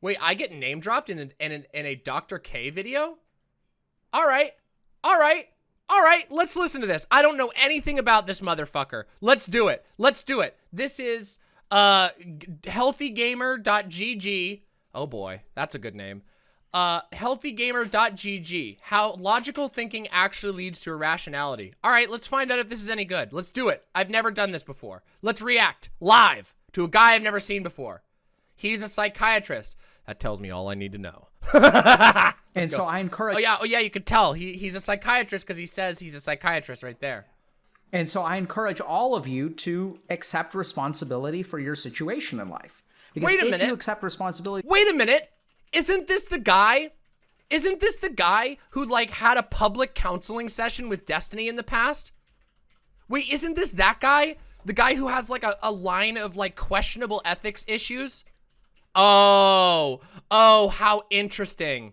Wait, I get name dropped in, a, in, a, in a Dr. K video? All right. All right. All right. Let's listen to this. I don't know anything about this motherfucker. Let's do it. Let's do it. This is uh healthygamer.gg. Oh boy, that's a good name. Uh, healthygamer.gg. How logical thinking actually leads to irrationality. All right, let's find out if this is any good. Let's do it. I've never done this before. Let's react live to a guy I've never seen before. He's a psychiatrist. That tells me all I need to know. and so I encourage. Oh yeah, oh yeah, you could tell he he's a psychiatrist because he says he's a psychiatrist right there. And so I encourage all of you to accept responsibility for your situation in life. Because Wait a if minute. you accept responsibility. Wait a minute. Isn't this the guy? Isn't this the guy who like had a public counseling session with Destiny in the past? Wait, isn't this that guy? The guy who has like a, a line of like questionable ethics issues? Oh, oh, how interesting.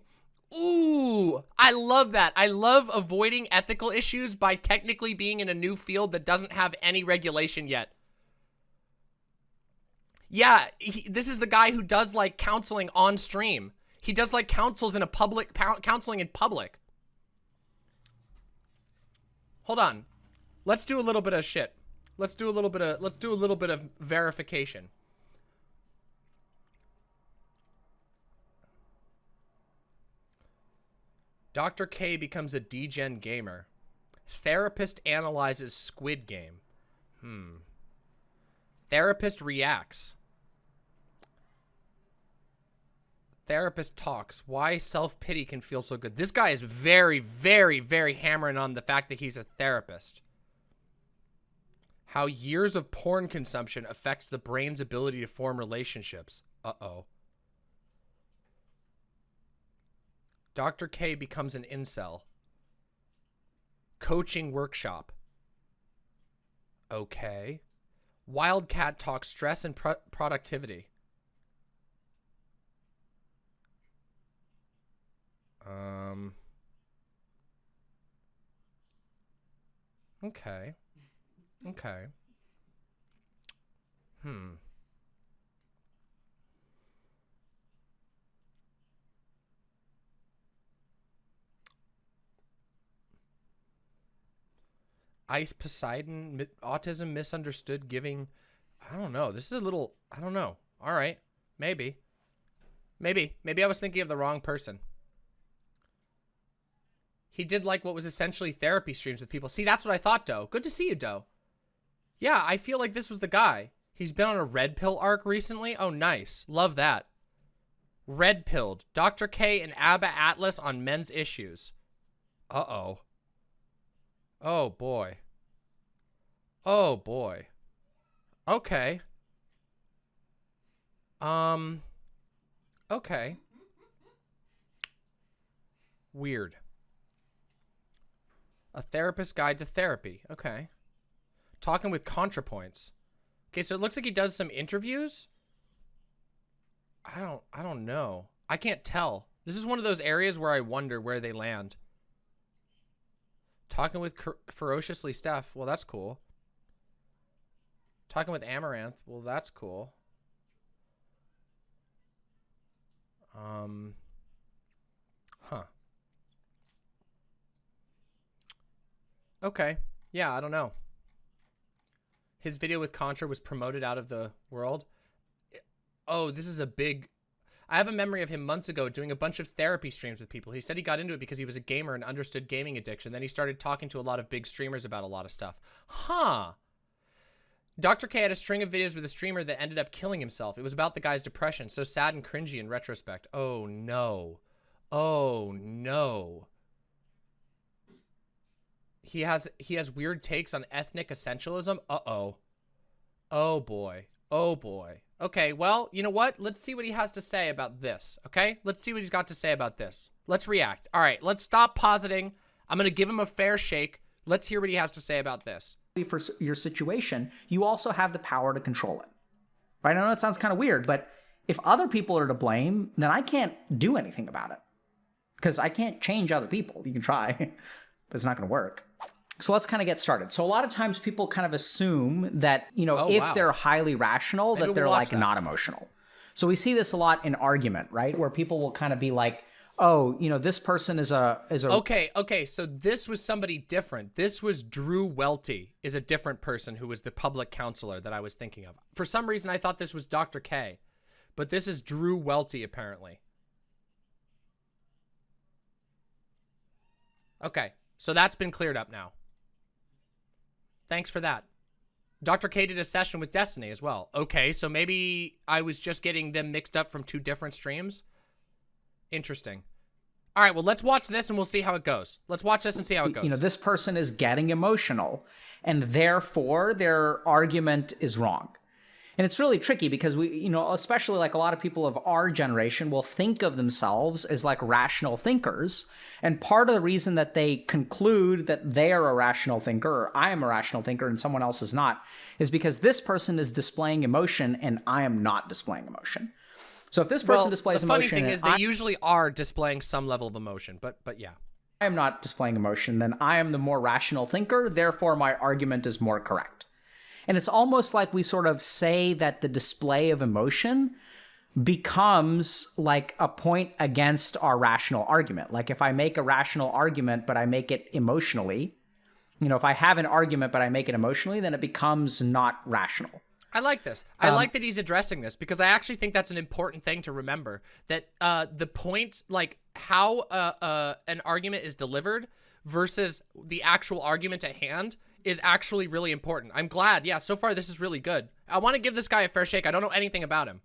Ooh, I love that. I love avoiding ethical issues by technically being in a new field that doesn't have any regulation yet. Yeah, he, this is the guy who does like counseling on stream. He does like counsels in a public counseling in public. Hold on. Let's do a little bit of shit. Let's do a little bit of let's do a little bit of verification. Dr. K becomes a degen gamer. Therapist analyzes Squid Game. Hmm. Therapist reacts. Therapist talks. Why self-pity can feel so good. This guy is very, very, very hammering on the fact that he's a therapist. How years of porn consumption affects the brain's ability to form relationships. Uh-oh. Dr. K becomes an incel. Coaching workshop. Okay. Wildcat talks stress and pro productivity. Um. Okay. Okay. Hmm. Ice Poseidon, autism misunderstood, giving. I don't know. This is a little. I don't know. All right. Maybe. Maybe. Maybe I was thinking of the wrong person. He did like what was essentially therapy streams with people. See, that's what I thought, Doe. Good to see you, Doe. Yeah, I feel like this was the guy. He's been on a red pill arc recently. Oh, nice. Love that. Red pilled. Dr. K and Abba Atlas on men's issues. Uh-oh. Oh, boy. Oh, boy. Okay. Um, okay. Weird. A therapist guide to therapy. Okay. Talking with ContraPoints. Okay, so it looks like he does some interviews. I don't I don't know. I can't tell. This is one of those areas where I wonder where they land. Talking with Ferociously Steph. Well, that's cool. Talking with Amouranth. Well, that's cool. Um, huh. Okay. Yeah, I don't know. His video with Contra was promoted out of the world. Oh, this is a big I have a memory of him months ago doing a bunch of therapy streams with people. He said he got into it because he was a gamer and understood gaming addiction. Then he started talking to a lot of big streamers about a lot of stuff. Huh. Dr. K had a string of videos with a streamer that ended up killing himself. It was about the guy's depression. So sad and cringy in retrospect. Oh, no. Oh, no. He has he has weird takes on ethnic essentialism. Uh-oh. Oh, boy. Oh, boy. Okay, well, you know what? Let's see what he has to say about this, okay? Let's see what he's got to say about this. Let's react. All right, let's stop positing. I'm going to give him a fair shake. Let's hear what he has to say about this. For your situation, you also have the power to control it. Right? I know it sounds kind of weird, but if other people are to blame, then I can't do anything about it. Because I can't change other people. You can try, but it's not going to work. So let's kind of get started. So a lot of times people kind of assume that, you know, oh, if wow. they're highly rational, Maybe that they're we'll like that. not emotional. So we see this a lot in argument, right? Where people will kind of be like, "Oh, you know, this person is a is a Okay, okay, so this was somebody different. This was Drew Welty is a different person who was the public counselor that I was thinking of. For some reason I thought this was Dr. K, but this is Drew Welty apparently. Okay, so that's been cleared up now. Thanks for that. Dr. K did a session with Destiny as well. Okay, so maybe I was just getting them mixed up from two different streams. Interesting. All right, well, let's watch this and we'll see how it goes. Let's watch this and see how it goes. you know, this person is getting emotional and therefore their argument is wrong. And it's really tricky because we, you know, especially like a lot of people of our generation will think of themselves as like rational thinkers. And part of the reason that they conclude that they are a rational thinker or I am a rational thinker and someone else is not is because this person is displaying emotion and I am not displaying emotion. So if this person well, displays the funny thing is they I- usually are displaying some level of emotion, but but yeah. I am not displaying emotion, then I am the more rational thinker, therefore my argument is more correct. And it's almost like we sort of say that the display of emotion becomes like a point against our rational argument. Like if I make a rational argument, but I make it emotionally, you know, if I have an argument, but I make it emotionally, then it becomes not rational. I like this. I Um, like that he's addressing this because I actually think that's an important thing to remember. That uh, the points, like how uh, uh, an argument is delivered versus the actual argument at hand, is actually really important. I'm glad. Yeah, so far this is really good. I want to give this guy a fair shake. I don't know anything about him,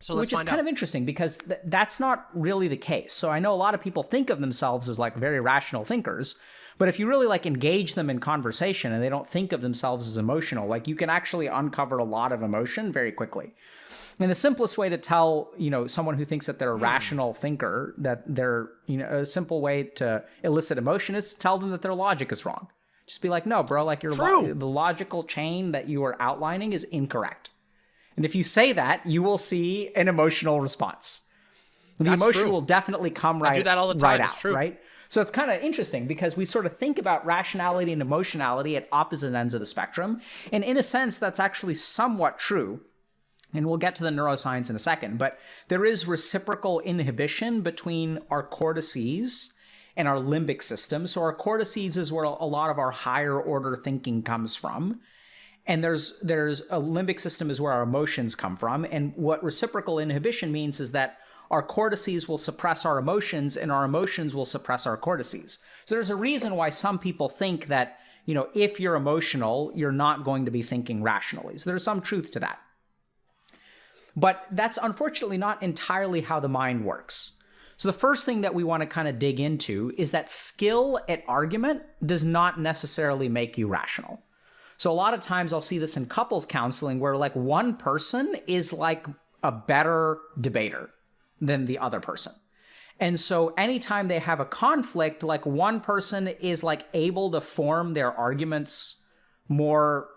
so let's Which is kind out. of interesting because th- that's not really the case. So I know a lot of people think of themselves as like very rational thinkers, but if you really like engage them in conversation and they don't think of themselves as emotional, like you can actually uncover a lot of emotion very quickly. And the simplest way to tell, you know, someone who thinks that they're a Hmm. rational thinker that they're, you know, a simple way to elicit emotion is to tell them that their logic is wrong. Just be like, no, bro, like your lo- the logical chain that you are outlining is incorrect. And if you say that, you will see an emotional response. The That's emotion true. will definitely come right, I do that all the right time, it's out, true. right? So it's kind of interesting because we sort of think about rationality and emotionality at opposite ends of the spectrum. And in a sense, that's actually somewhat true. And we'll get to the neuroscience in a second, but there is reciprocal inhibition between our cortices and our limbic system. So our cortices is where a lot of our higher order thinking comes from. And there's there's a limbic system is where our emotions come from. And what reciprocal inhibition means is that our cortices will suppress our emotions and our emotions will suppress our cortices. So there's a reason why some people think that you know if you're emotional you're not going to be thinking rationally. So there's some truth to that. But that's unfortunately not entirely how the mind works so the first thing that we want to kind of dig into is that skill at argument does not necessarily make you rational so a lot of times I'll see this in couples counseling where like one person is like a better debater than the other person. And so anytime they have a conflict, like one person is like able to form their arguments more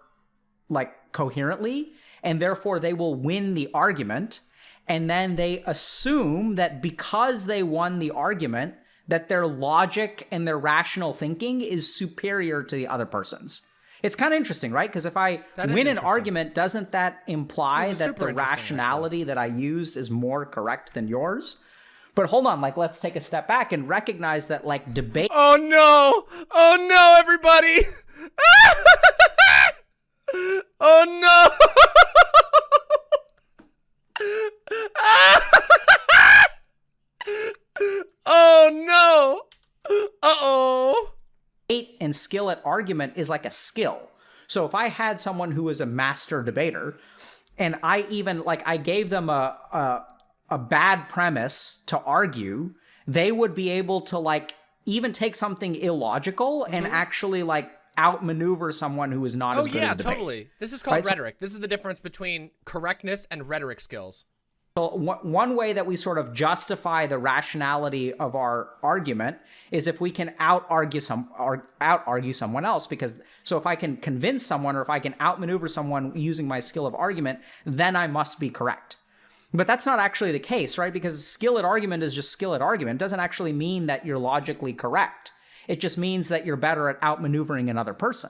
like coherently and therefore they will win the argument and then they assume that because they won the argument that their logic and their rational thinking is superior to the other person's. It's kind of interesting, right? Because if I That win an argument, doesn't that imply that the interesting, actually. rationality that I used is more correct than yours? But hold on, like let's take a step back and recognize that like debate Oh no! Oh no, everybody! oh no! oh no! Uh oh! debate and skill at argument is like a skill. So if I had someone who was a master debater, and I even like I gave them a a, a bad premise to argue, they would be able to like even take something illogical and actually like outmaneuver someone who is not. Oh as good yeah, as debate. totally. This is called Right, rhetoric. This is the difference between correctness and rhetoric skills. So one one way that we sort of justify the rationality of our argument is if we can out argue some out argue someone else because so if I can convince someone or if I can outmaneuver someone using my skill of argument, then I must be correct. But that's not actually the case, right? Because skill at argument is just skill at argument. It doesn't actually mean that you're logically correct. It just means that you're better at outmaneuvering another person.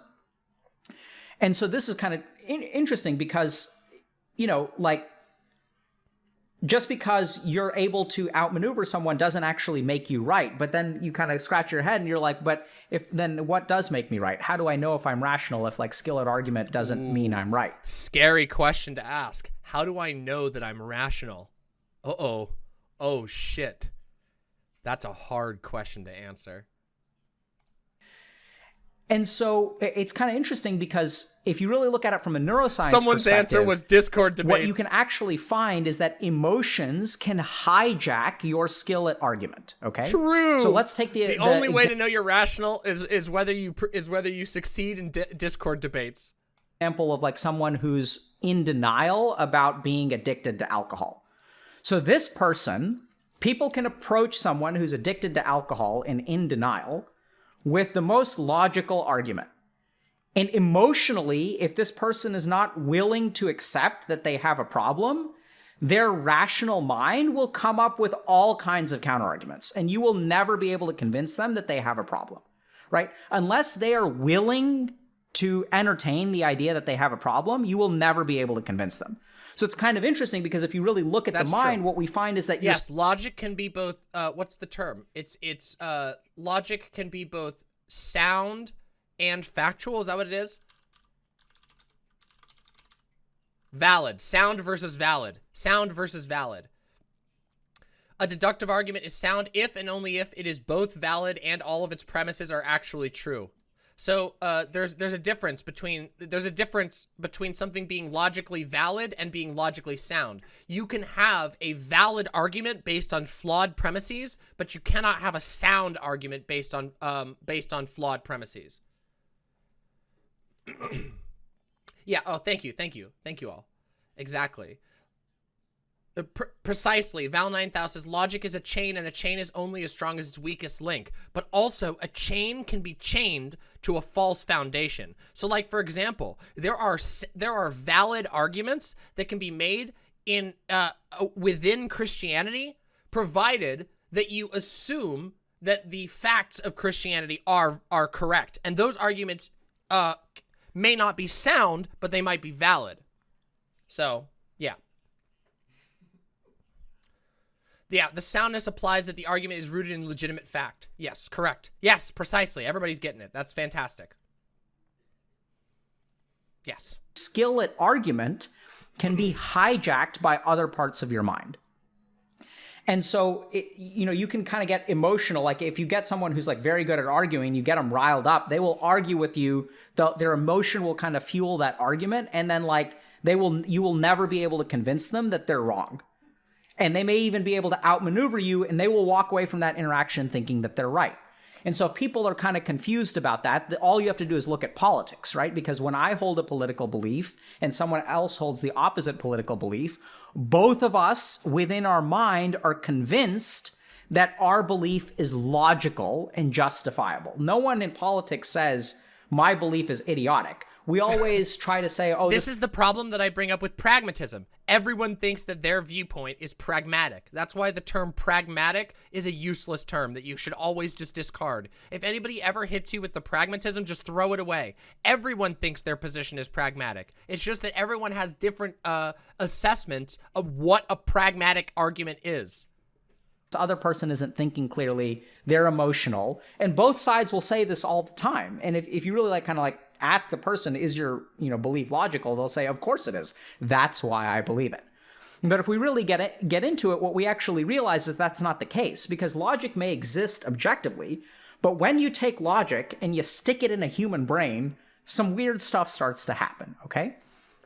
And so this is kind of in- interesting because, you know, like just because you're able to outmaneuver someone doesn't actually make you right. But then you kind of scratch your head and you're like, but if then what does make me right? How do I know if I'm rational if like skill at argument doesn't Ooh, mean I'm right? Scary question to ask. How do I know that I'm rational? Uh oh. Oh shit. That's a hard question to answer. And so it's kind of interesting because if you really look at it from a neuroscience Someone's answer was Discord debates. What you can actually find is that emotions can hijack your skill at argument. Okay. True. So let's take the the, the only way to know you're rational is is whether you is whether you succeed in di Discord debates. Example of like someone who's in denial about being addicted to alcohol. So this person, people can approach someone who's addicted to alcohol and in denial with the most logical argument. And emotionally, if this person is not willing to accept that they have a problem, their rational mind will come up with all kinds of counterarguments, and you will never be able to convince them that they have a problem, right? Unless they are willing to entertain the idea that they have a problem, you will never be able to convince them. So it's kind of interesting because if you really look at That's the mind, true. what we find is that yes, logic can be both. Uh, what's the term? It's it's uh, logic can be both sound and factual. Is that what it is? Valid. Sound versus valid. Sound versus valid. A deductive argument is sound if and only if it is both valid and all of its premises are actually true. So uh, there's there's a difference between there's a difference between something being logically valid and being logically sound. You can have a valid argument based on flawed premises, but you cannot have a sound argument based on um, based on flawed premises. yeah. Oh, thank you, thank you, thank you all. Exactly. Uh, precisely. Val 9000 says logic is a chain and a chain is only as strong as its weakest link. But also a chain can be chained to a false foundation. So like, for example, there are there are valid arguments that can be made in uh, uh, within Christianity, provided that you assume that the facts of Christianity are are correct. And those arguments uh, may not be sound, but they might be valid. So, yeah. The soundness applies that the argument is rooted in legitimate fact. Yes, correct. Yes, precisely. Everybody's getting it. That's fantastic. Yes. Skill at argument can be hijacked by other parts of your mind. And so, it, you know, you can kind of get emotional. Like if you get someone who's like very good at arguing, you get them riled up, they will argue with you. The, their emotion will kind of fuel that argument. And then like they will, you will never be able to convince them that they're wrong and they may even be able to outmaneuver you and they will walk away from that interaction thinking that they're right. And so if people are kind of confused about that, all you have to do is look at politics, right? Because when I hold a political belief and someone else holds the opposite political belief, both of us within our mind are convinced that our belief is logical and justifiable. No one in politics says, my belief is idiotic we always try to say, oh, this, this, is the problem that I bring up with pragmatism. Everyone thinks that their viewpoint is pragmatic. That's why the term pragmatic is a useless term that you should always just discard. If anybody ever hits you with the pragmatism, just throw it away. Everyone thinks their position is pragmatic. It's just that everyone has different uh, assessments of what a pragmatic argument is other person isn't thinking clearly they're emotional and both sides will say this all the time and if, if you really like kind of like ask the person, is your, you know, belief logical? They'll say, of course it is. That's why I believe it. But if we really get it, get into it, what we actually realize is that's not the case because logic may exist objectively, but when you take logic and you stick it in a human brain, some weird stuff starts to happen, okay?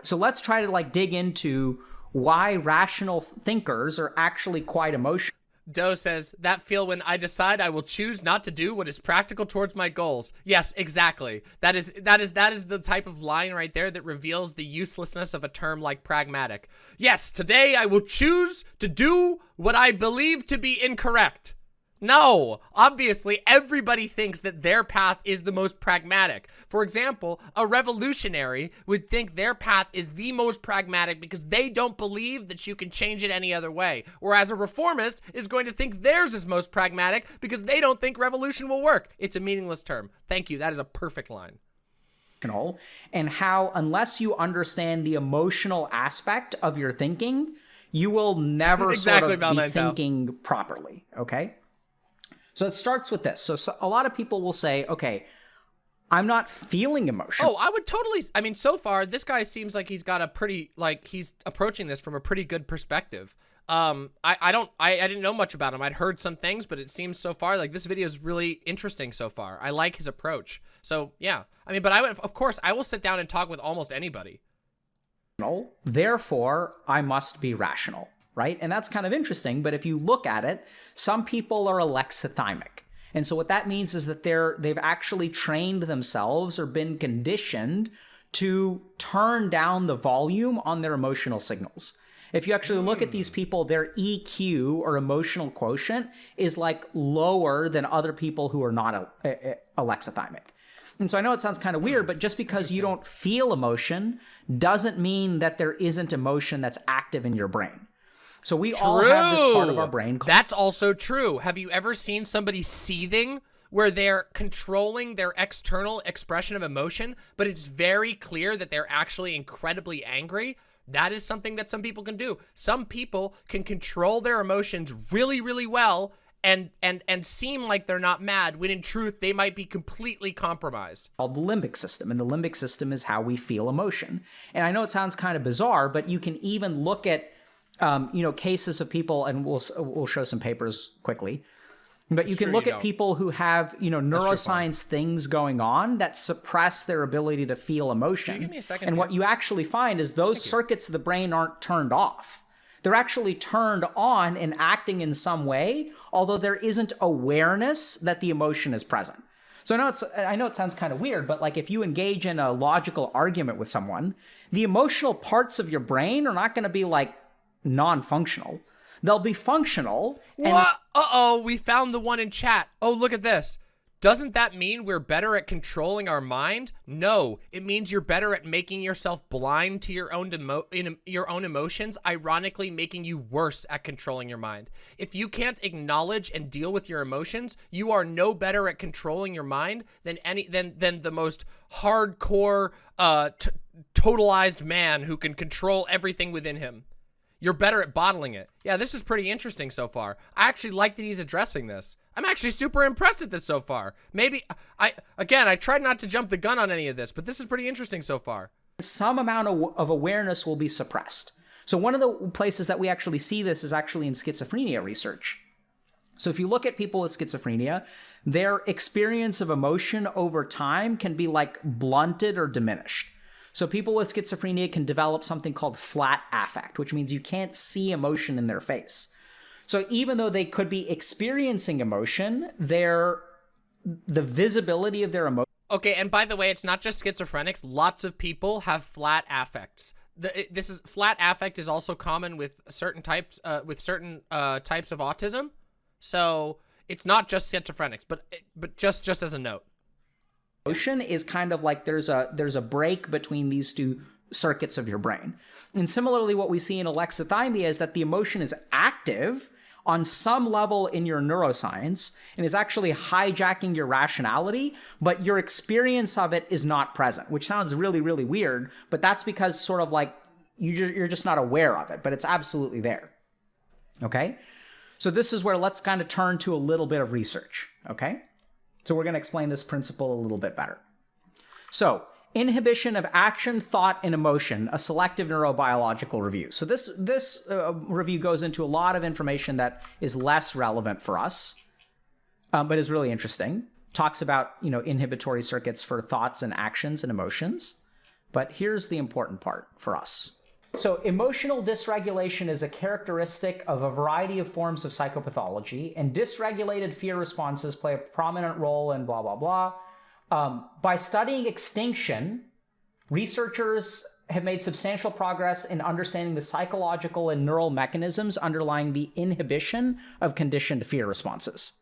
So let's try to like dig into why rational thinkers are actually quite emotional. Doe says, that feel when I decide I will choose not to do what is practical towards my goals. Yes, exactly. That is that is that is the type of line right there that reveals the uselessness of a term like pragmatic. Yes, today I will choose to do what I believe to be incorrect. No, obviously everybody thinks that their path is the most pragmatic. For example, a revolutionary would think their path is the most pragmatic because they don't believe that you can change it any other way. Whereas a reformist is going to think theirs is most pragmatic because they don't think revolution will work. It's a meaningless term. Thank you. That is a perfect line and how unless you understand the emotional aspect of your thinking you will never Exactly, sort of be thinking properly. Okay. So it starts with this. So, so a lot of people will say, okay, I'm not feeling emotion. Oh, I would totally. I mean, so far, this guy seems like he's got a pretty, like, he's approaching this from a pretty good perspective. Um, I, I don't, I, I didn't know much about him. I'd heard some things, but it seems so far like this video is really interesting so far. I like his approach. So, yeah. I mean, but I would, of course, I will sit down and talk with almost anybody. Therefore, I must be rational, right? And that's kind of interesting. But if you look at it, some people are alexithymic. And so what that means is that they're they've actually trained themselves or been conditioned to turn down the volume on their emotional signals. If you actually look at these hmm. people, their EQ or emotional quotient is like lower than other people who are not uh, uh, a, a- alexithymic. And so I know it sounds kind of weird, but just because you don't feel emotion doesn't mean that there isn't emotion that's active in your brain. So we all have this part of our brain called That's also true. Have you ever seen somebody seething where they're controlling their external expression of emotion, but it's very clear that they're actually incredibly angry? That is something that some people can do. Some people can control their emotions really, really well and and and seem like they're not mad when in truth they might be completely compromised. called the limbic system. And the limbic system is how we feel emotion. And I know it sounds kind of bizarre, but you can even look at, um, you know, cases of people, and we'll we'll show some papers quickly. But you can true look you at don't. people who have, you know, neuroscience things going on that suppress their ability to feel emotion. give me a second and what you actually find is those circuits of the brain aren't turned off. They're actually turned on and acting in some way, although there isn't awareness that the emotion is present. So I know it's I know it sounds kind of weird, but like if you engage in a logical argument with someone, the emotional parts of your brain are not going to be like non-functional. They'll be functional. and- What? Uh-oh, we found the one in chat. Oh, look at this. Doesn't that mean we're better at controlling our mind? No, it means you're better at making yourself blind to your own emo- in, your own emotions, ironically making you worse at controlling your mind. If you can't acknowledge and deal with your emotions, you are no better at controlling your mind than any than than the most hardcore uh totalized man who can control everything within him. You're better at bottling it. Yeah, this is pretty interesting so far. I actually like that he's addressing this. I'm actually super impressed at this so far. Maybe I again, I tried not to jump the gun on any of this, but this is pretty interesting so far. some amount of, of awareness will be suppressed. So one of the places that we actually see this is actually in schizophrenia research. So if you look at people with schizophrenia, their experience of emotion over time can be like blunted or diminished. So people with schizophrenia can develop something called flat affect, which means you can't see emotion in their face. So even though they could be experiencing emotion, their the visibility of their emotion Okay, and by the way, it's not just schizophrenics. Lots of people have flat affects. The, this is flat affect is also common with certain types uh, with certain uh, types of autism. So it's not just schizophrenics, but but just just as a note. Emotion is kind of like there's a there's a break between these two circuits of your brain. And similarly what we see in alexithymia is that the emotion is active on some level in your neuroscience and is actually hijacking your rationality, but your experience of it is not present, which sounds really really weird, but that's because sort of like you you're just not aware of it, but it's absolutely there. Okay? So this is where let's kind of turn to a little bit of research, okay? So we're going to explain this principle a little bit better. So, inhibition of action, thought, and emotion, a selective neurobiological review. So this this uh, review goes into a lot of information that is less relevant for us, um, but is really interesting. Talks about you know inhibitory circuits for thoughts and actions and emotions. But here's the important part for us. So, emotional dysregulation is a characteristic of a variety of forms of psychopathology, and dysregulated fear responses play a prominent role in blah, blah, blah. Um, by studying extinction, researchers have made substantial progress in understanding the psychological and neural mechanisms underlying the inhibition of conditioned fear responses.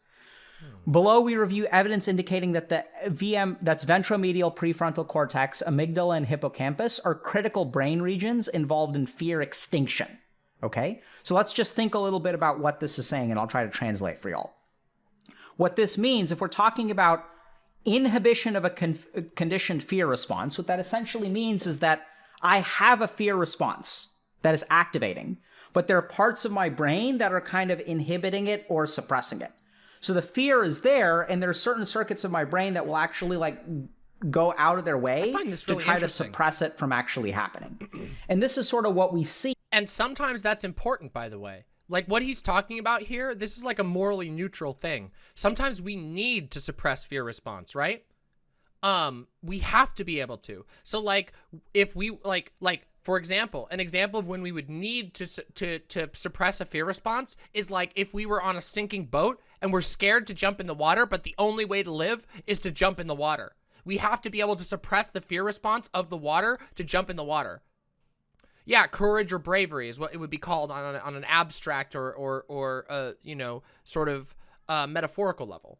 Below, we review evidence indicating that the VM, that's ventromedial prefrontal cortex, amygdala, and hippocampus, are critical brain regions involved in fear extinction. Okay? So let's just think a little bit about what this is saying, and I'll try to translate for y'all. What this means, if we're talking about inhibition of a con- conditioned fear response, what that essentially means is that I have a fear response that is activating, but there are parts of my brain that are kind of inhibiting it or suppressing it. So the fear is there, and there are certain circuits of my brain that will actually like go out of their way really to try to suppress it from actually happening. and this is sort of what we see. And sometimes that's important, by the way. Like what he's talking about here, this is like a morally neutral thing. Sometimes we need to suppress fear response, right? Um, we have to be able to. So like if we like like for example, an example of when we would need to to to suppress a fear response is like if we were on a sinking boat and we're scared to jump in the water, but the only way to live is to jump in the water. We have to be able to suppress the fear response of the water to jump in the water. Yeah, courage or bravery is what it would be called on, on an abstract or, or, or uh, you know, sort of uh, metaphorical level.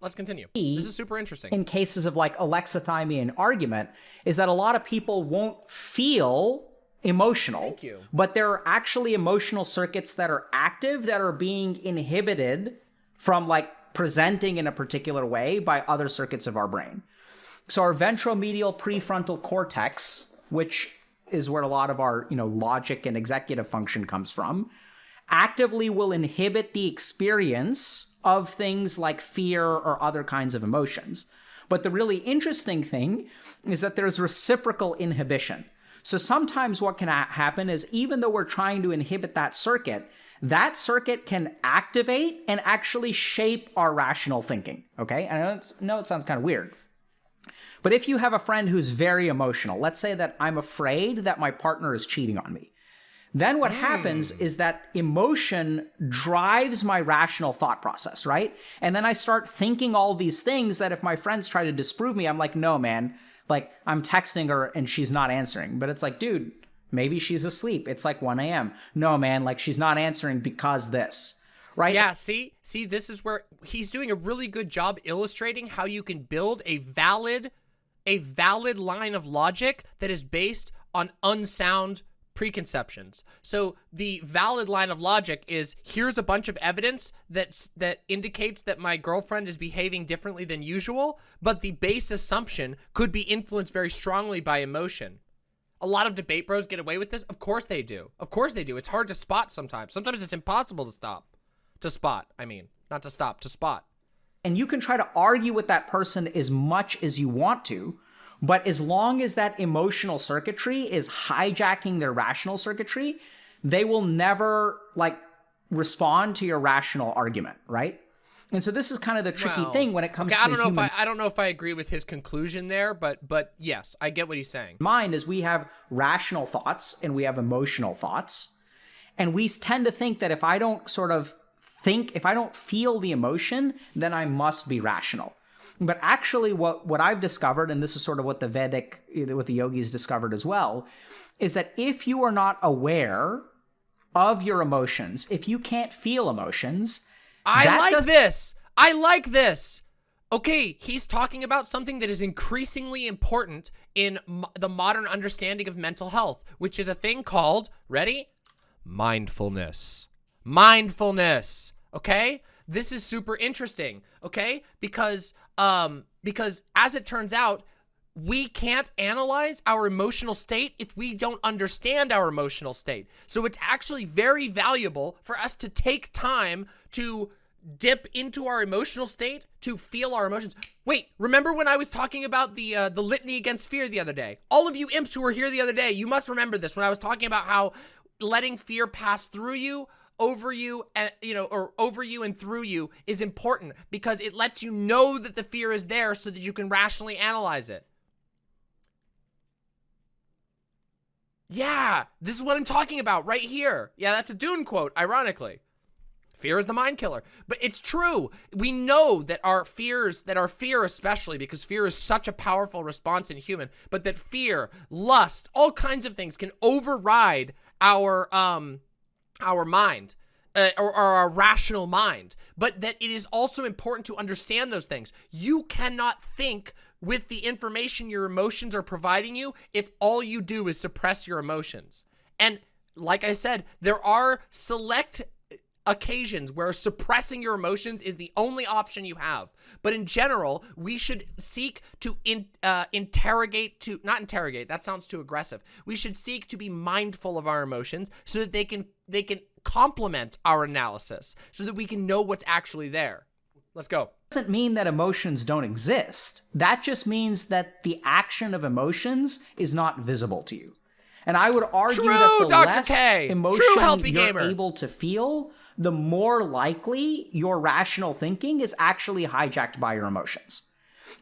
Let's continue. This is super interesting. In cases of like alexithymia and argument, is that a lot of people won't feel emotional. Thank you. But there are actually emotional circuits that are active that are being inhibited from like presenting in a particular way by other circuits of our brain. So our ventromedial prefrontal cortex, which is where a lot of our, you know, logic and executive function comes from, actively will inhibit the experience of things like fear or other kinds of emotions. But the really interesting thing is that there's reciprocal inhibition. So sometimes what can happen is even though we're trying to inhibit that circuit, that circuit can activate and actually shape our rational thinking. Okay, I know, know it sounds kind of weird. But if you have a friend who's very emotional, let's say that I'm afraid that my partner is cheating on me, then what mm. happens is that emotion drives my rational thought process, right? And then I start thinking all these things that if my friends try to disprove me, I'm like, no, man, like I'm texting her and she's not answering. But it's like, dude, Maybe she's asleep. It's like 1 a.m. No, man, like she's not answering because this. Right? Yeah, see? See, this is where he's doing a really good job illustrating how you can build a valid a valid line of logic that is based on unsound preconceptions. So the valid line of logic is here's a bunch of evidence that that indicates that my girlfriend is behaving differently than usual, but the base assumption could be influenced very strongly by emotion. A lot of debate bros get away with this. Of course they do. Of course they do. It's hard to spot sometimes. Sometimes it's impossible to stop. To spot, I mean. Not to stop, to spot. And you can try to argue with that person as much as you want to, but as long as that emotional circuitry is hijacking their rational circuitry, they will never like respond to your rational argument, right? And so this is kind of the tricky well, thing when it comes okay, to I don't know human... if I I don't know if I agree with his conclusion there, but but yes, I get what he's saying. Mind is we have rational thoughts and we have emotional thoughts. And we tend to think that if I don't sort of think, if I don't feel the emotion, then I must be rational. But actually what what I've discovered and this is sort of what the Vedic what the yogis discovered as well, is that if you are not aware of your emotions, if you can't feel emotions, I like does- this. I like this. Okay, he's talking about something that is increasingly important in the modern understanding of mental health, which is a thing called, ready? Mindfulness. Mindfulness. Okay? This is super interesting, okay? Because um because as it turns out, we can't analyze our emotional state if we don't understand our emotional state. So it's actually very valuable for us to take time to dip into our emotional state to feel our emotions. Wait, remember when I was talking about the uh, the litany against fear the other day? All of you imps who were here the other day, you must remember this when I was talking about how letting fear pass through you over you and you know or over you and through you is important because it lets you know that the fear is there so that you can rationally analyze it Yeah, this is what I'm talking about right here. Yeah, that's a Dune quote, ironically. Fear is the mind killer. But it's true. We know that our fears, that our fear especially, because fear is such a powerful response in human, but that fear, lust, all kinds of things can override our, um, our mind. Uh, or, or, our rational mind, but that it is also important to understand those things. You cannot think with the information your emotions are providing you if all you do is suppress your emotions. And like I said, there are select occasions where suppressing your emotions is the only option you have. But in general, we should seek to in, uh, interrogate, to not interrogate, that sounds too aggressive. We should seek to be mindful of our emotions so that they can, they can complement our analysis so that we can know what's actually there. Let's go. Doesn't mean that emotions don't exist. That just means that the action of emotions is not visible to you. And I would argue True, that the Dr. less K. emotion True, healthy you're gamer. able to feel, the more likely your rational thinking is actually hijacked by your emotions.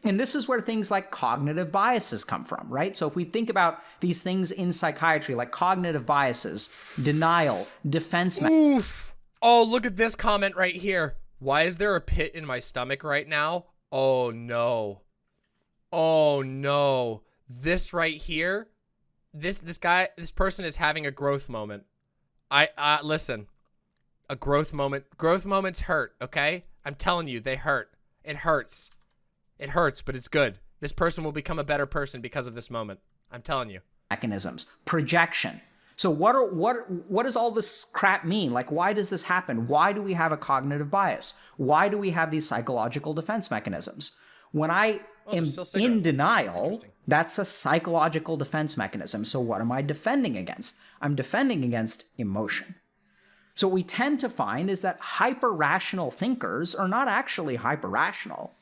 And this is where things like cognitive biases come from, right? So if we think about these things in psychiatry, like cognitive biases, denial, defense Oof. Oh, look at this comment right here. Why is there a pit in my stomach right now? Oh no. Oh no. This right here. This this guy this person is having a growth moment. I uh listen. A growth moment. Growth moments hurt, okay? I'm telling you, they hurt. It hurts. It hurts, but it's good. This person will become a better person because of this moment. I'm telling you. mechanisms, projection. So what are what what does all this crap mean? Like why does this happen? Why do we have a cognitive bias? Why do we have these psychological defense mechanisms? When I oh, am still cigarettes. in denial, that's a psychological defense mechanism. So what am I defending against? I'm defending against emotion. So what we tend to find is that hyper rational thinkers are not actually hyper rational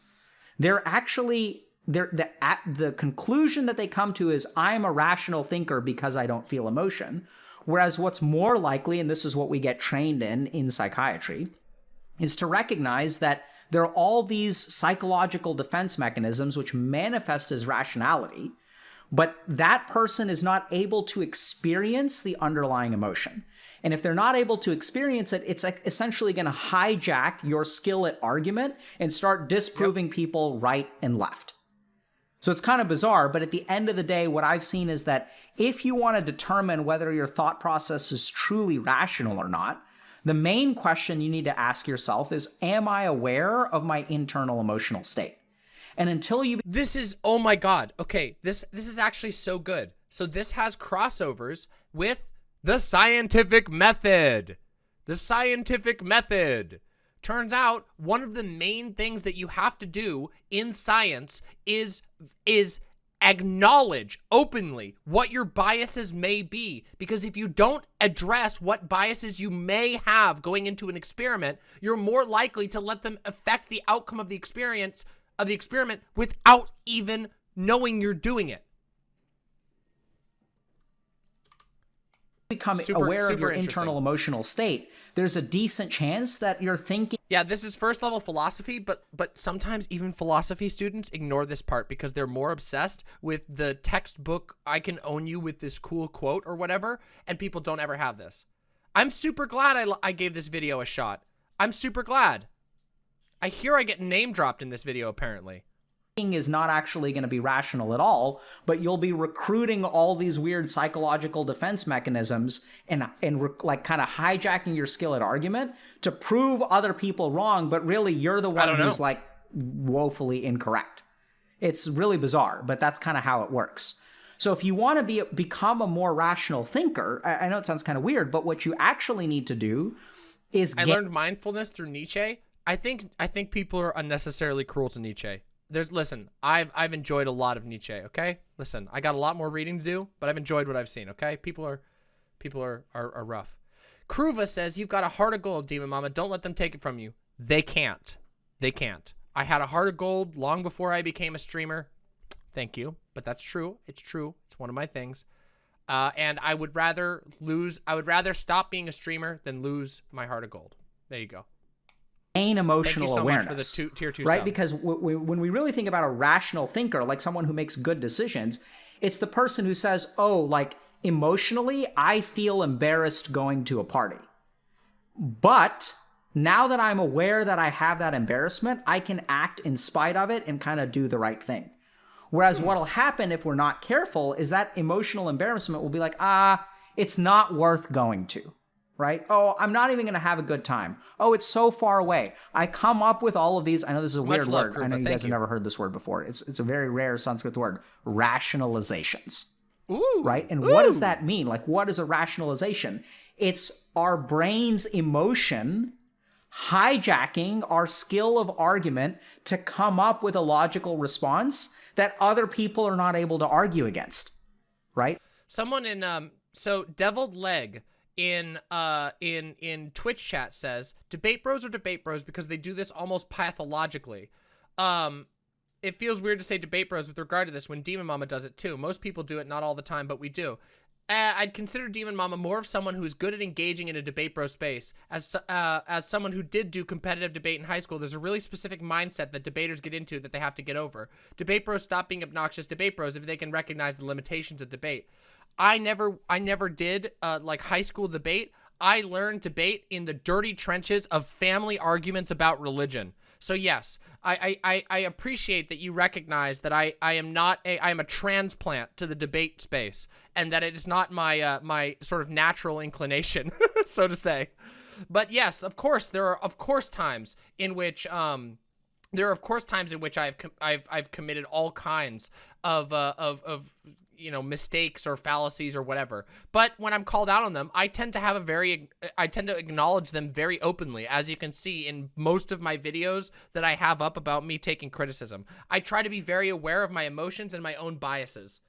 they're actually they're the at the conclusion that they come to is I'm a rational thinker because I don't feel emotion. Whereas what's more likely, and this is what we get trained in in psychiatry, is to recognize that there are all these psychological defense mechanisms which manifest as rationality, but that person is not able to experience the underlying emotion. And if they're not able to experience it, it's like essentially going to hijack your skill at argument and start disproving people right and left. So it's kind of bizarre, but at the end of the day, what I've seen is that if you want to determine whether your thought process is truly rational or not, the main question you need to ask yourself is Am I aware of my internal emotional state? And until you This is oh my god. Okay, this this is actually so good. So this has crossovers with the scientific method. The scientific method. Turns out one of the main things that you have to do in science is is acknowledge openly what your biases may be because if you don't address what biases you may have going into an experiment you're more likely to let them affect the outcome of the experience of the experiment without even knowing you're doing it become Super- aware of your internal emotional state, there's a decent chance that you're thinking Yeah, this is first level philosophy, but but sometimes even philosophy students ignore this part because they're more obsessed with the textbook I can own you with this cool quote or whatever, and people don't ever have this. I'm super glad I, I gave this video a shot. I'm super glad. I hear I get name dropped in this video apparently. Is not actually going to be rational at all, but you'll be recruiting all these weird psychological defense mechanisms and and re- like kind of hijacking your skill at argument to prove other people wrong, but really you're the one who's know. like woefully incorrect. It's really bizarre, but that's kind of how it works. So if you want to be become a more rational thinker, I, I know it sounds kind of weird, but what you actually need to do is I get learned mindfulness through Nietzsche. I think I think people are unnecessarily cruel to Nietzsche. There's listen, I've I've enjoyed a lot of Nietzsche, okay? Listen, I got a lot more reading to do, but I've enjoyed what I've seen, okay? People are people are are, are rough. Kruva says you've got a heart of gold, Demon Mama. Don't let them take it from you. They can't. They can't. I had a heart of gold long before I became a streamer. Thank you. But that's true. It's true. It's one of my things. Uh, and I would rather lose. I would rather stop being a streamer than lose my heart of gold. There you go. Thank emotional so awareness. much for the two, tier two right? sub. Because w- w- when we really think about a rational thinker, like someone who makes good decisions, it's the person who says, "Oh, like emotionally, I feel embarrassed going to a party." But now that I'm aware that I have that embarrassment, I can act in spite of it and kind of do the right thing. Whereas what'll happen if we're not careful is that emotional embarrassment will be like, ah, it's not worth going to, right? Oh, I'm not even going to have a good time. Oh, it's so far away. I come up with all of these. I know this is a weird love, word. I know you guys have never heard this word before. It's it's a very rare Sanskrit word. Rationalizations Ooh, right? And what does that mean? Like, what is a rationalization? It's our brain's emotion hijacking our skill of argument to come up with a logical response that other people are not able to argue against. Right? Someone in um so deviled leg in uh in in Twitch chat says debate bros are debate bros because they do this almost pathologically. Um it feels weird to say debate bros with regard to this when Demon Mama does it too. Most people do it, not all the time, but we do. Uh, I'd consider Demon Mama more of someone who's good at engaging in a debate bro space. As uh, as someone who did do competitive debate in high school, there's a really specific mindset that debaters get into that they have to get over. Debate bros stop being obnoxious debate bros if they can recognize the limitations of debate. I never I never did uh, like high school debate. I learned debate in the dirty trenches of family arguments about religion. So yes, I, I, I appreciate that you recognize that I, I am not a I am a transplant to the debate space and that it is not my uh, my sort of natural inclination, so to say. But yes, of course there are of course times in which um there are of course times in which I've I've I've committed all kinds of uh, of of you know, mistakes or fallacies or whatever. But when I'm called out on them, I tend to have a very, I tend to acknowledge them very openly, as you can see in most of my videos that I have up about me taking criticism. I try to be very aware of my emotions and my own biases.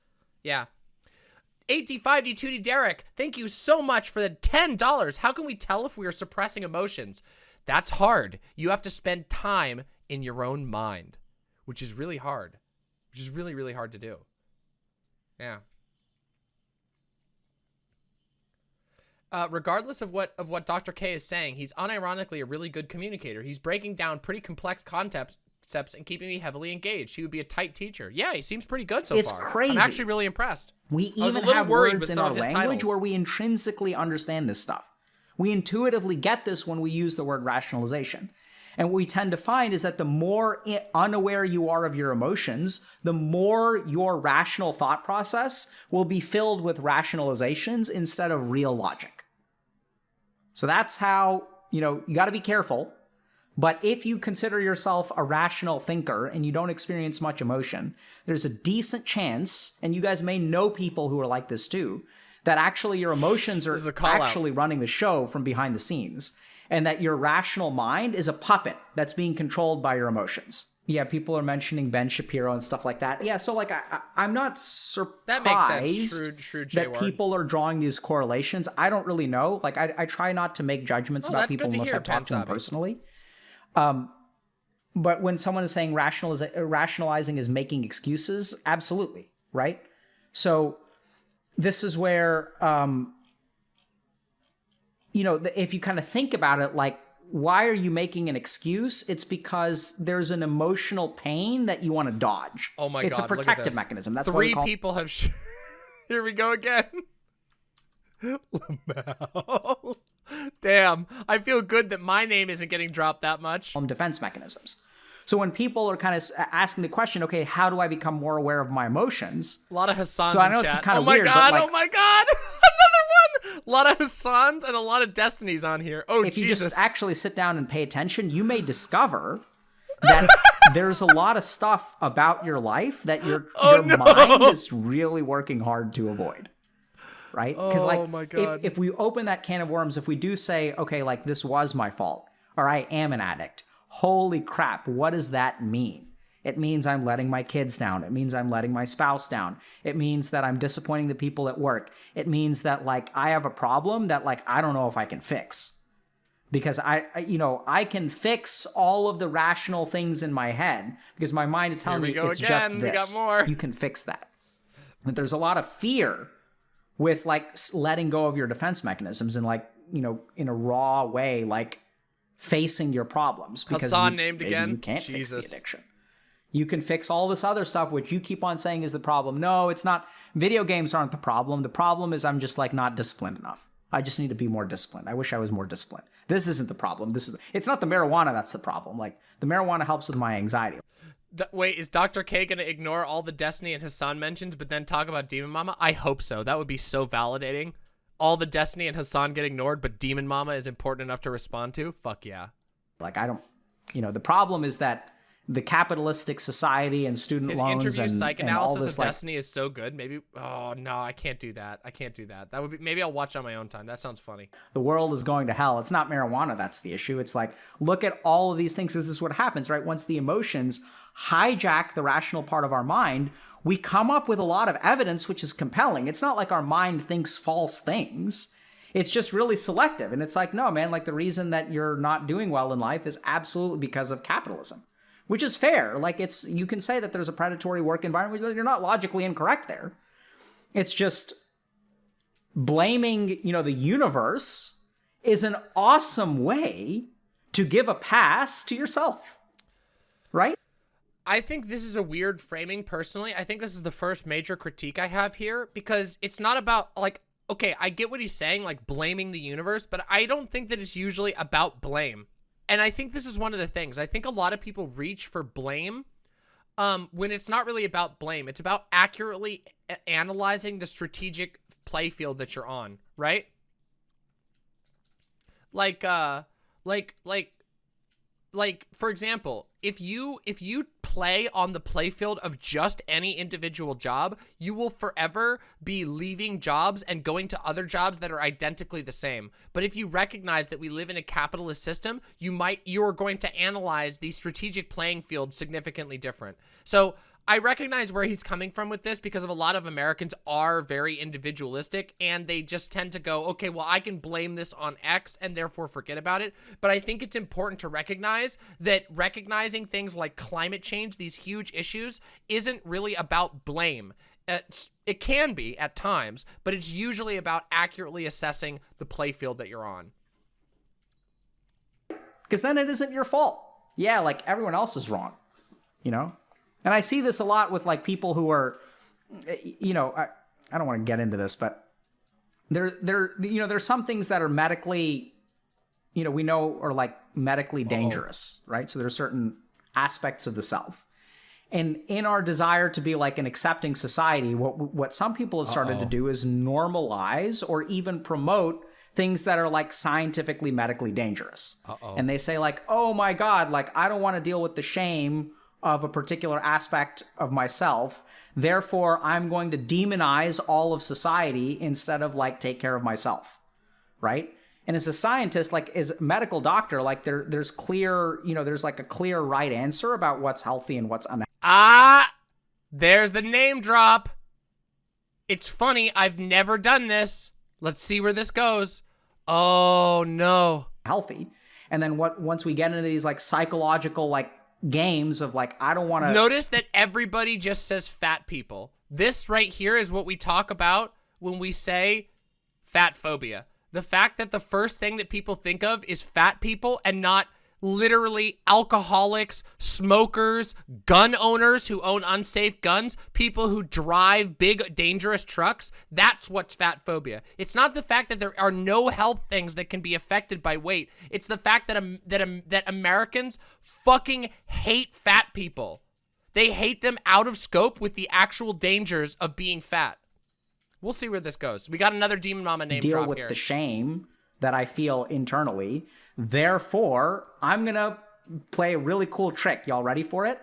Yeah. 8D5D2D Derek, thank you so much for the $10. How can we tell if we are suppressing emotions? That's hard. You have to spend time in your own mind, which is really hard, which is really, really hard to do. Yeah. Uh, regardless of what of what Dr. K is saying, he's unironically a really good communicator. He's breaking down pretty complex concepts and keeping me heavily engaged. He would be a tight teacher. Yeah, he seems pretty good so it's far. crazy. I'm actually really impressed. We even have words in our language titles. where we intrinsically understand this stuff. We intuitively get this when we use the word rationalization. And what we tend to find is that the more unaware you are of your emotions, the more your rational thought process will be filled with rationalizations instead of real logic. So that's how, you know, you got to be careful. But if you consider yourself a rational thinker and you don't experience much emotion, there's a decent chance, and you guys may know people who are like this too, that actually your emotions are actually out. running the show from behind the scenes and that your rational mind is a puppet that's being controlled by your emotions. Yeah, people are mentioning Ben Shapiro and stuff like that. Yeah, so like I, am not surprised that, makes sense. True, true that people are drawing these correlations. I don't really know. Like I, I try not to make judgments oh, about people unless I talk to them personally. Um, but when someone is saying rationaliz- rationalizing is making excuses, absolutely right. So this is where um, you know, if you kind of think about it, like, why are you making an excuse? It's because there's an emotional pain that you want to dodge. Oh my it's god! It's a protective mechanism. That's three call- people have. Sh- Here we go again. Damn, I feel good that my name isn't getting dropped that much. Defense mechanisms. So when people are kind of asking the question, okay, how do I become more aware of my emotions? A lot of Hassan. So I know it's kind of oh weird. God, like, oh my god! A lot of Hassans and a lot of Destinies on here. Oh if Jesus! If you just actually sit down and pay attention, you may discover that there's a lot of stuff about your life that your oh, your no. mind is really working hard to avoid. Right? Because oh, like, my God. If, if we open that can of worms, if we do say, okay, like this was my fault, or I am an addict Holy crap, what does that mean? It means I'm letting my kids down. It means I'm letting my spouse down. It means that I'm disappointing the people at work. It means that like I have a problem that like I don't know if I can fix. Because I, I you know, I can fix all of the rational things in my head because my mind is telling me it's again. just this. Got more. You can fix that. But there's a lot of fear with like letting go of your defense mechanisms and like, you know, in a raw way like facing your problems because Hassan you, named again. You can't Jesus. fix the addiction. You can fix all this other stuff, which you keep on saying is the problem. No, it's not. Video games aren't the problem. The problem is I'm just like not disciplined enough. I just need to be more disciplined. I wish I was more disciplined. This isn't the problem. This is it's not the marijuana that's the problem. Like the marijuana helps with my anxiety. D- wait, is Dr. K gonna ignore all the Destiny and Hassan mentions, but then talk about Demon Mama? I hope so. That would be so validating all the Destiny and Hassan get ignored, but Demon Mama is important enough to respond to? Fuck yeah. Like I don't, you know, the problem is that the capitalistic society and student His loans interview and, and all this of like Destiny is so good. Maybe oh no, I can't do that. I can't do that. That would be maybe I'll watch on my own time. That sounds funny. the world is going to hell. It's not marijuana that's the issue. It's like look at all of these things. This is what happens, right? Once the emotions hijack the rational part of our mind, we come up with a lot of evidence which is compelling. It's not like our mind thinks false things. It's just really selective. And it's like, no, man, like the reason that you're not doing well in life is absolutely because of capitalism. Which is fair. Like it's you can say that there's a predatory work environment. You're not logically incorrect there. It's just blaming, you know, the universe is an awesome way to give a pass to yourself. Right? I think this is a weird framing personally. I think this is the first major critique I have here because it's not about like okay, I get what he's saying like blaming the universe, but I don't think that it's usually about blame. And I think this is one of the things. I think a lot of people reach for blame um when it's not really about blame. It's about accurately analyzing the strategic play field that you're on, right? Like uh like like like for example if you if you play on the playfield of just any individual job you will forever be leaving jobs and going to other jobs that are identically the same. But if you recognize that we live in a capitalist system you might you're going to analyze the strategic playing field significantly different. So I recognize where he's coming from with this because of a lot of Americans are very individualistic and they just tend to go, okay, well, I can blame this on X and therefore forget about it. But I think it's important to recognize that recognizing things like climate change, these huge issues, isn't really about blame. It's, it can be at times, but it's usually about accurately assessing the playfield that you're on. Because then it isn't your fault. Yeah, like everyone else is wrong. You know? And I see this a lot with like people who are, you know, I, I don't want to get into this, but there, there, you know, there's some things that are medically, you know, we know are like medically dangerous, right? So there are certain aspects of the self. And in our desire to be like an accepting society, what what some people have started to Uh-oh. do is normalize or even promote things that are like scientifically medically dangerous. Uh-oh. And they say like, "Oh my god, like I don't want to deal with the shame of a particular aspect of myself. Therefore, I'm going to demonize all of society instead of like take care of myself." Right? And as a scientist, like as a medical doctor, like there there's clear, you know, there's like a clear right answer about what's healthy and what's unhealthy. Ah, there's the name drop. It's funny, I've never done this. Let's see where this goes. Oh no. healthy. And then what once we get into these like psychological like games of like I don't want to Notice that everybody just says fat people. This right here is what we talk about when we say fat phobia. The fact that the first thing that people think of is fat people and not literally alcoholics, smokers, gun owners who own unsafe guns, people who drive big dangerous trucks. That's what's fat phobia. It's not the fact that there are no health things that can be affected by weight. It's the fact that um, that um, that Americans fucking hate fat people. They hate them out of scope with the actual dangers of being fat. We'll see where this goes. We got another Demon Mama name deal drop with here. the shame that I feel internally. Therefore, I'm going to play a really cool trick. Y'all ready for it?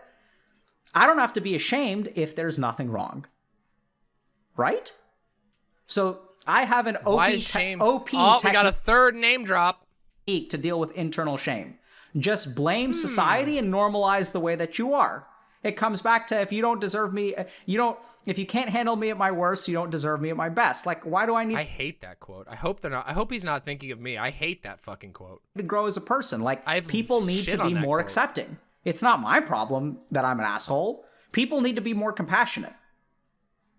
I don't have to be ashamed if there's nothing wrong. Right? So I have an OP, Why is te- shame? OP oh, we got a third name drop. to deal with internal shame. Just Hmm. blame society and normalize the way that you are. It comes back to if you don't deserve me, you don't. If you can't handle me at my worst, you don't deserve me at my best. Like, why do I need I hate that quote. I hope they're not. I hope he's not thinking of me. I hate that fucking quote. to grow as a person? Like, I've people need to be more quote. accepting. It's not my problem that I'm an asshole. People need to be more compassionate.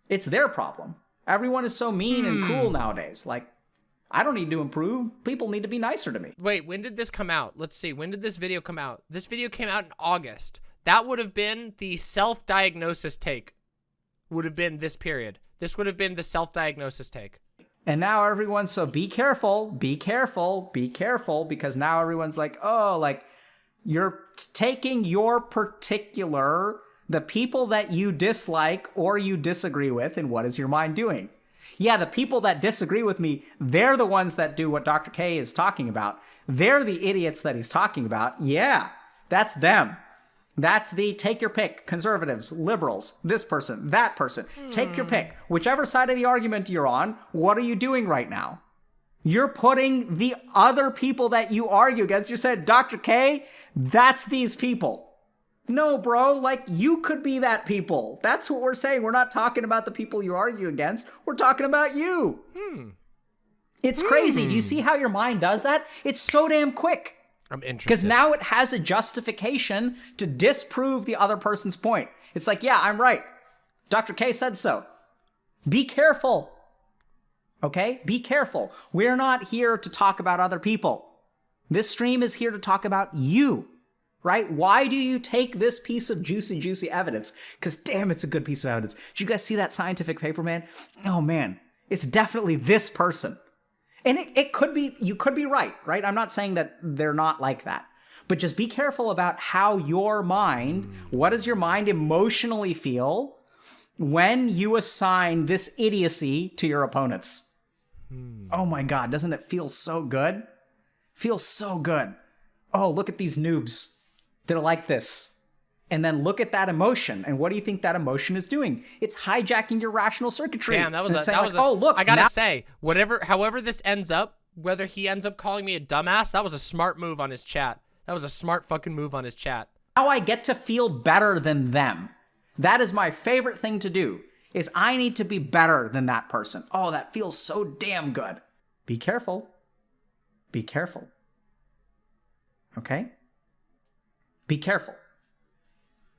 It's their problem. Everyone is so mean and cruel Hmm. nowadays. Like, I don't need to improve. People need to be nicer to me. Wait, when did this come out? Let's see. When did this video come out? This video came out in August. That would have been the self-diagnosis take. Would have been this period. This would have been the self-diagnosis take. And now everyone's so be careful, be careful, be careful, because now everyone's like, oh, like you're taking your particular, the people that you dislike or you disagree with, and what is your mind doing? Yeah, the people that disagree with me, they're the ones that do what Dr. K is talking about. They're the idiots that he's talking about. Yeah, that's them. That's the take your pick. Conservatives, liberals, this person, that person. Take your hmm. pick. Whichever side of the argument you're on, what are you doing right now? You're putting the other people that you argue against. You said, Dr. K, that's these people. No, bro, like you could be that people. That's what we're saying. We're not talking about the people you argue against. We're talking about you. Hmm. It's crazy. Do you hmm. see how your mind does that? It's so damn quick. I'm interested. Because now it has a justification to disprove the other person's point. It's like, yeah, I'm right. Dr. K said so. Be careful. Okay? Be careful. We're not here to talk about other people. This stream is here to talk about you. Right? Why do you take this piece of juicy, juicy evidence? Because damn, it's a good piece of evidence. Did you guys see that scientific paper, man? Oh man, it's definitely this person. And it, it could be, you could be right, right? I'm not saying that they're not like that. But just be careful about how your mind, what does your mind emotionally feel when you assign this idiocy to your opponents? Hmm. Oh my God, doesn't it feel so good? Feels so good. Oh, look at these noobs. They're like this. And then look at that emotion. And what do you think that emotion is doing? It's hijacking your rational circuitry. Damn, that was a, that like, was a, oh, look, I gotta say, whatever, however this ends up, whether he ends up calling me a dumbass, that was a smart move on his chat. That was a smart fucking move on his chat. now I get to feel better than them. That is my favorite thing to do. Is I need to be better than that person. Oh, that feels so damn good. Be careful. Be careful. Okay? Be careful.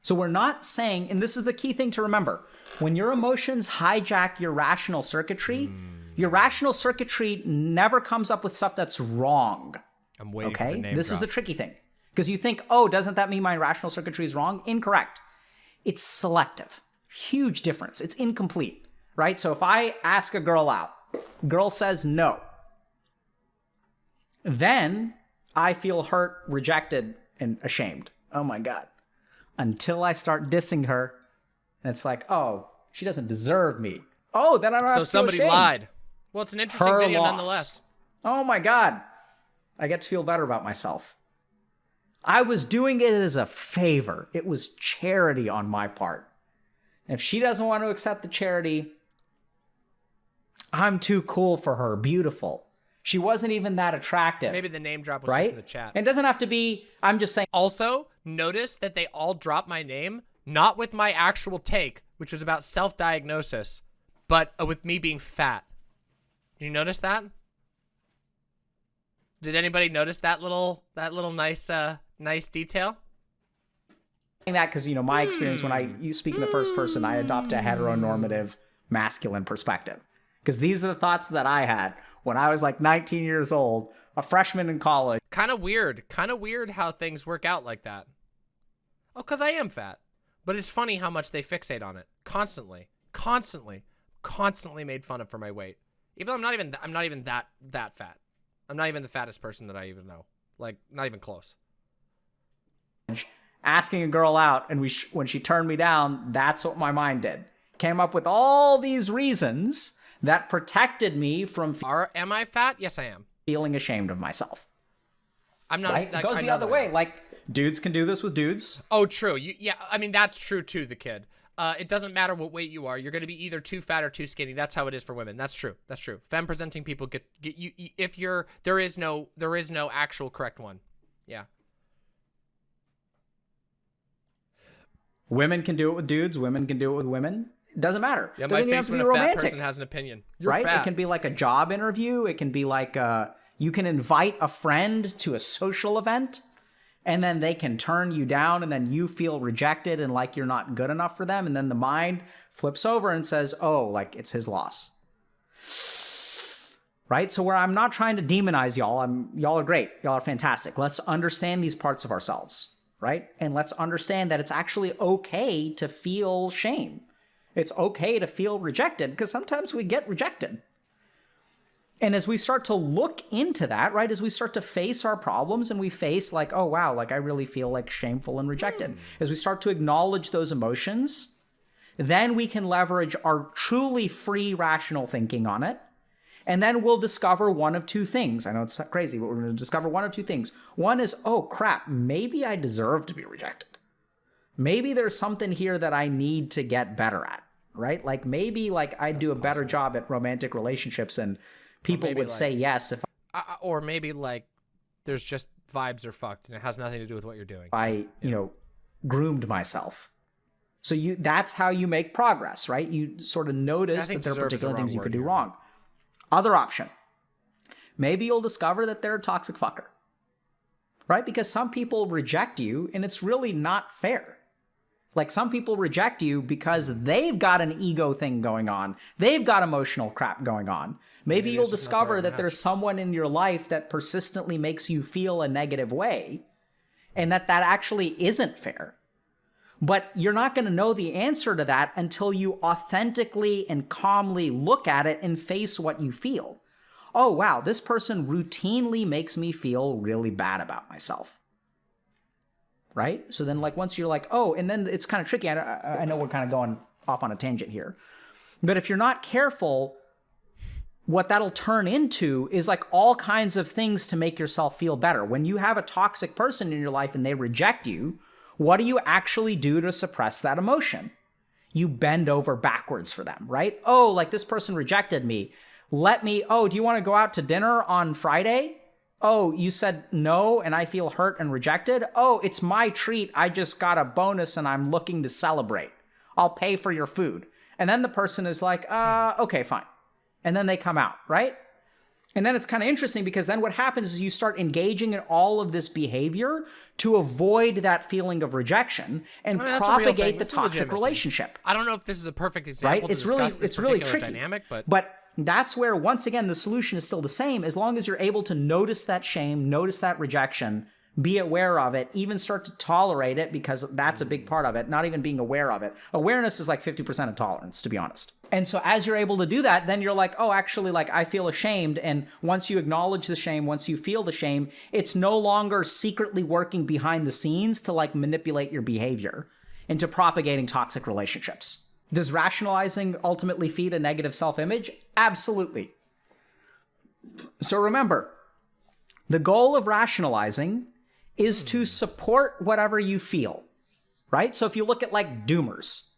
So we're not saying, and this is the key thing to remember when your emotions hijack your rational circuitry, hmm. your rational circuitry never comes up with stuff that's wrong. I'm waiting Okay? name This is the tricky thing. Because you think, oh, doesn't that mean my rational circuitry is wrong? Incorrect. It's selective. Huge difference. It's incomplete, right? So if I ask a girl out, girl says no. Then I feel hurt, rejected, and ashamed. Oh my God. Until I start dissing her, and it's like, oh, she doesn't deserve me. Oh, then I don't have So somebody ashamed. lied. Well, it's an interesting Her video loss. nonetheless. Oh my god. I get to feel better about myself. I was doing it as a favor. It was charity on my part. And if she doesn't want to accept the charity, I'm too cool for her. Beautiful. She wasn't even that attractive. Maybe the name drop was right? just in the chat. And it doesn't have to be, I'm just saying, Also, notice that they all dropped my name, not with my actual take, which was about self-diagnosis, but uh, with me being fat. Did you notice that? Did anybody notice that little that little nice uh nice detail? that because, you know, my experience when I you speak in the first person, I adopt a heteronormative masculine perspective. Because these are the thoughts that I had when I was like 19 years old, a freshman in college. Kind of weird. Kind of weird how things work out like that. Oh, cuz I am fat. But it's funny how much they fixate on it. Constantly. Constantly. Constantly made fun of for my weight. Even though I'm not even th- I'm not even that that fat. I'm not even the fattest person that I even know. Like not even close. asking a girl out and we sh- when she turned me down that's what my mind did came up with all these reasons that protected me from Are am I fat? Yes, I am. Feeling ashamed of myself I'm not. right like, it goes the other that I way like dudes can do this with dudes Oh, true. You, yeah, I mean that's true too. The kid. Uh, it doesn't matter what weight you are. You're going to be either too fat or too skinny. That's how it is for women. That's true. That's true. Femme presenting people get get you you- if you're there is no there is no actual correct one. Yeah. women can do it with dudes women can do it with women it doesn't matter. Yeah, Doesn't my face when a fat person has an opinion. You're right? Fat. it can be like a job interview. It can be like uh you can invite a friend to a social event and then they can turn you down and then you feel rejected and like you're not good enough for them and then the mind flips over and says oh like it's his loss. Right? So where i'm not trying to demonize y'all i'm y'all are great. Y'all are fantastic. Let's understand these parts of ourselves. Right? And let's understand that it's actually okay to feel shame it's okay to feel rejected because sometimes we get rejected and as we start to look into that, right, as we start to face our problems and we face, like, oh, wow, like I really feel like shameful and rejected, hmm. as we start to acknowledge those emotions, then we can leverage our truly free rational thinking on it. And then we'll discover one of two things. I know it's crazy, but we're going to discover one of two things. One is, oh, crap, maybe I deserve to be rejected. Maybe there's something here that I need to get better at, right? Like maybe like I'd do a better job at romantic relationships and people would like- say yes if Uh, or maybe like there's just vibes are fucked and it has nothing to do with what you're doing. I, you know, groomed myself. So you that's how you make progress, right? You sort of notice that there are the particular things you could do here. wrong. Other option. Maybe you'll discover that they're a toxic fucker. Right? Because some people reject you and it's really not fair. Like some people reject you because they've got an ego thing going on. They've got emotional crap going on. Maybe, Maybe you'll it's just not the discover that there's someone in your life that persistently makes you feel a negative way and that that actually isn't fair. But you're not going to know the answer to that until you authentically and calmly look at it and face what you feel. Oh, wow, this person routinely makes me feel really bad about myself. Right? So then, like, once you're like, oh, and then it's kind of tricky. I, I know we're kind of going off on a tangent here. But if you're not careful, what that'll turn into is like all kinds of things to make yourself feel better. When you have a toxic person in your life and they reject you, what do you actually do to suppress that emotion? You bend over backwards for them, right? Oh, like this person rejected me. Let me, oh, do you want to go out to dinner on Friday? Oh, you said no and I feel hurt and rejected? Oh, it's my treat. I just got a bonus and I'm looking to celebrate. I'll pay for your food. And then the person is like, uh, okay, fine and then they come out, right? And then it's kind of interesting because then what happens is you start engaging in all of this behavior to avoid that feeling of rejection and I mean, that's a real thing. propagate the toxic legitimate thing. relationship. I don't know if this is a perfect Right? example It's to really it's really tricky. dynamic, but But that's where once again the solution is still the same as long as you're able to notice that shame, notice that rejection, be aware of it, even start to tolerate it because that's a big part of it, not even being aware of it. Awareness is like 50% of tolerance, to be honest. And so as you're able to do that, then you're like, oh, actually, like I feel ashamed. And once you acknowledge the shame, once you feel the shame, it's no longer secretly working behind the scenes to like manipulate your behavior into propagating toxic relationships. Does rationalizing ultimately feed a negative self image? Absolutely. So remember, the goal of rationalizing is to support whatever you feel, right? So if you look at like doomers,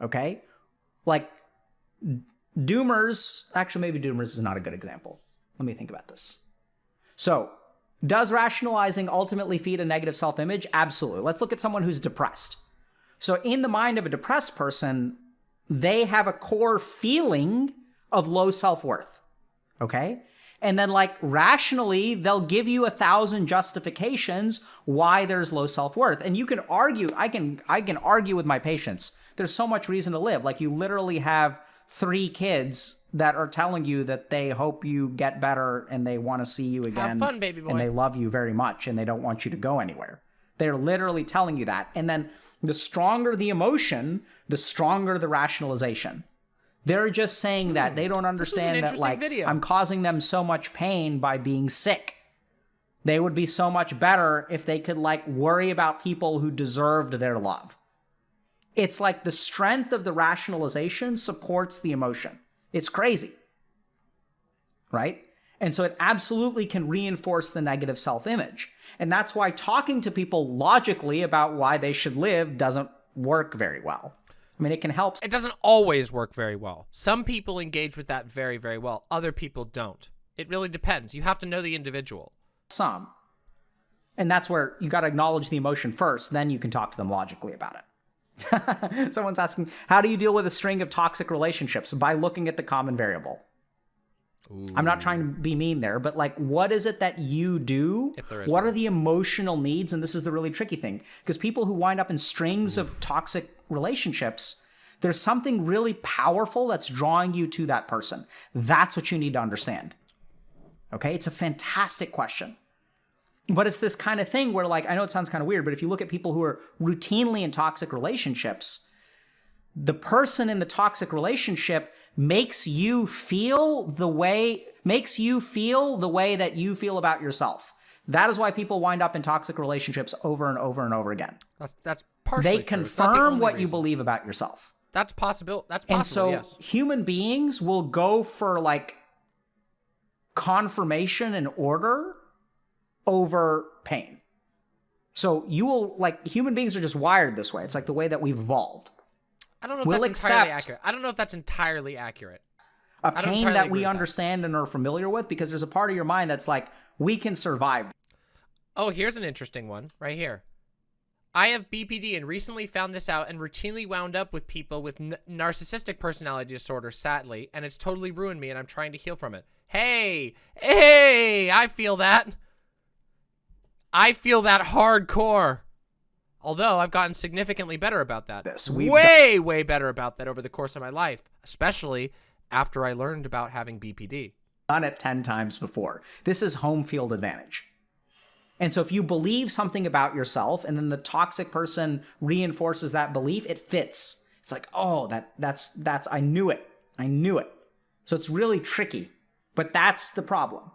okay? Like doomers, actually, maybe doomers is not a good example. Let me think about this. So, does rationalizing ultimately feed a negative self image? Absolutely. Let's look at someone who's depressed. So, in the mind of a depressed person, they have a core feeling of low self worth. Okay? And then, like, rationally, they'll give you a thousand justifications why there's low self worth. And you can argue, I can, I can argue with my patients. There's so much reason to live. Like, you literally have three kids that are telling you that they hope you get better and they want to see you again. fun, baby boy. And they love you very much and they don't want you to go anywhere. They're literally telling you that. And then the stronger the emotion, the stronger the rationalization. They're just saying that they don't understand that like video. I'm causing them so much pain by being sick. They would be so much better if they could like worry about people who deserved their love. It's like the strength of the rationalization supports the emotion. It's crazy. Right? And so it absolutely can reinforce the negative self image. And that's why talking to people logically about why they should live doesn't work very well. I mean, it can help it doesn't always work very well. Some people engage with that very, very well. Other people don't. It really depends. You have to know the individual. some. And that's where you got to acknowledge the emotion first, then you can talk to them logically about it. Someone's asking, how do you deal with a string of toxic relationships? By looking at the common variable. I'm not trying to be mean there, but like, what is it that you do? If there is what one. are the emotional needs? And this is the really tricky thing because people who wind up in strings of toxic relationships, there's something really powerful that's drawing you to that person. That's what you need to understand. Okay, it's a fantastic question. But it's this kind of thing where, like, I know it sounds kind of weird, but if you look at people who are routinely in toxic relationships, the person in the toxic relationship makes you feel the way makes you feel the way that you feel about yourself. That is why people wind up in toxic relationships over and over and over again. That's that's partially They the confirm only what you believe about yourself. That's possible. That's possible. And so yes. human beings will go for like confirmation and order over pain. So you will like human beings are just wired this way. It's like the way that we've evolved. I don't know if We'll that's entirely accurate. I don't know if that's entirely accurate. A pain that we with that. understand and are familiar with because there's a part of your mind that's like we can survive. Oh, here's an interesting one right here. I have BPD and recently found this out and routinely wound up with people with n- narcissistic personality disorder, sadly, and it's totally ruined me and I'm trying to heal from it. Hey, hey, I feel that. I feel that hardcore. Although I've gotten significantly better about that. This, we've way, way better about that over the course of my life, especially after I learned about having BPD. done it 10 times before. This is home field advantage. And so if you believe something about yourself and then the toxic person reinforces that belief, it fits. It's like, "Oh, that that's that's I knew it. I knew it." So it's really tricky. But that's the problem.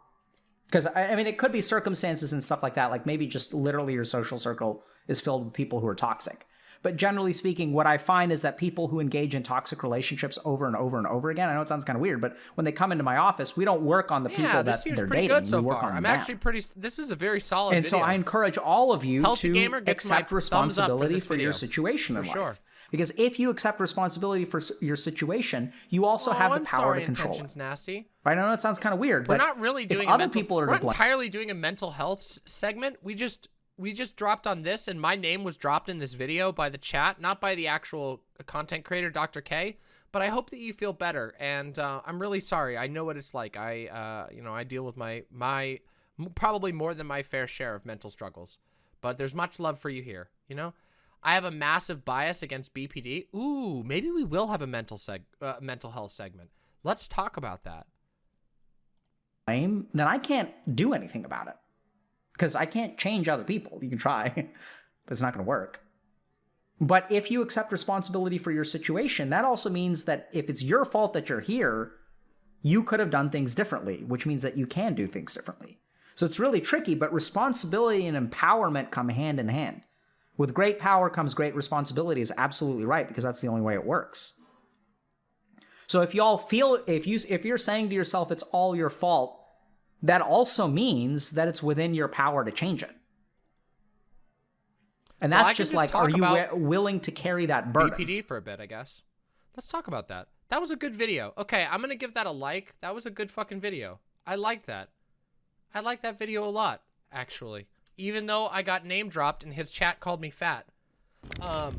Because I, I mean it could be circumstances and stuff like that, like maybe just literally your social circle is filled with people who are toxic. But generally speaking, what I find is that people who engage in toxic relationships over and over and over again, I know it sounds kind of weird, but when they come into my office, we don't work on the people Yeah, that seems they're pretty dating. good so we work far. I'm them. actually pretty. This is a very solid and video. so I encourage all of you Healthy to accept up for responsibility for, your situation in For life. sure. Because if you accept responsibility for your situation, you also oh, have the I'm power sorry, to control intentions it. nasty. Right? I know it sounds kind of weird, We're but not really doing if other mental, people are we're entirely doing a mental health segment. We just we just dropped on this, and my name was dropped in this video by the chat, not by the actual content creator, Dr. K. But I hope that you feel better, and uh, I'm really sorry. I know what it's like. I uh, you know I deal with my my probably more than my fair share of mental struggles, but there's much love for you here. You know. I have a massive bias against BPD. Ooh, maybe we will have a mental seg uh, mental health segment. Let's talk about that. then I can't do anything about it. Because I can't change other people. You can try, but it's not going to work. But if you accept responsibility for your situation, that also means that if it's your fault that you're here, you could have done things differently, which means that you can do things differently. So it's really tricky, but responsibility and empowerment come hand in hand. With great power comes great responsibility is absolutely right because that's the only way it works. So if y'all feel if you if you're saying to yourself it's all your fault, that also means that it's within your power to change it. And that's can just just like, are you willing to carry that burden? BPD for a bit, I guess. Let's talk about that. That was a good video. Okay, I'm gonna give that a like. That was a good fucking video. I like that. I like that video a lot, actually. Even though I got name dropped and his chat called me fat. Um,